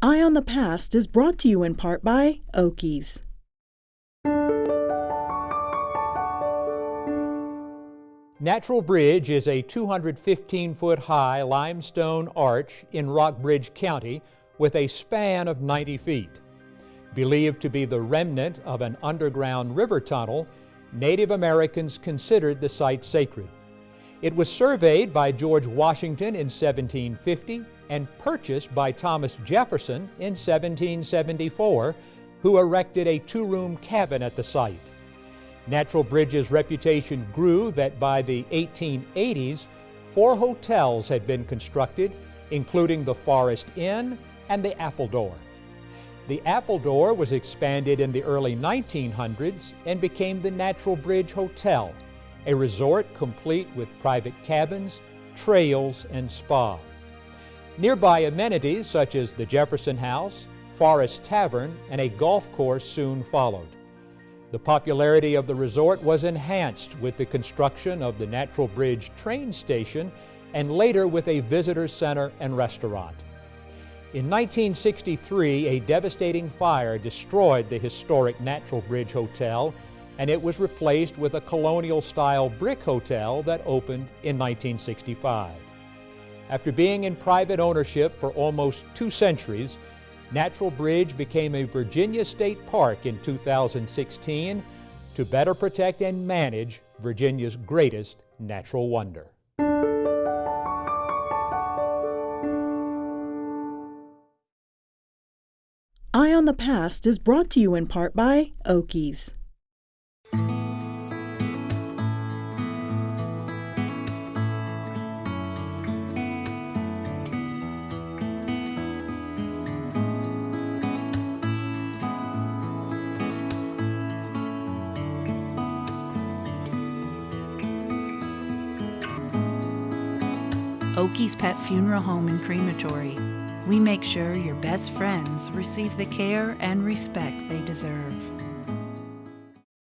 Eye on the Past is brought to you in part by Oakey's. Natural Bridge is a 215-foot high limestone arch in Rockbridge County with a span of 90 feet. Believed to be the remnant of an underground river tunnel, Native Americans considered the site sacred. It was surveyed by George Washington in 1750 and purchased by Thomas Jefferson in 1774, who erected a two-room cabin at the site. Natural Bridge's reputation grew that by the 1880s, four hotels had been constructed, including the Forest Inn and the Appledore. The Appledore was expanded in the early 1900s and became the Natural Bridge Hotel, a resort complete with private cabins, trails, and spa. Nearby amenities such as the Jefferson House, Forest Tavern, and a golf course soon followed. The popularity of the resort was enhanced with the construction of the Natural Bridge train station and later with a visitor center and restaurant. In 1963, a devastating fire destroyed the historic Natural Bridge Hotel and it was replaced with a colonial-style brick hotel that opened in 1965. After being in private ownership for almost two centuries, Natural Bridge became a Virginia State Park in 2016 to better protect and manage Virginia's greatest natural wonder. Eye on the Past is brought to you in part by Oakey's. Oakey's Pet Funeral Home and Crematory. We make sure your best friends receive the care and respect they deserve.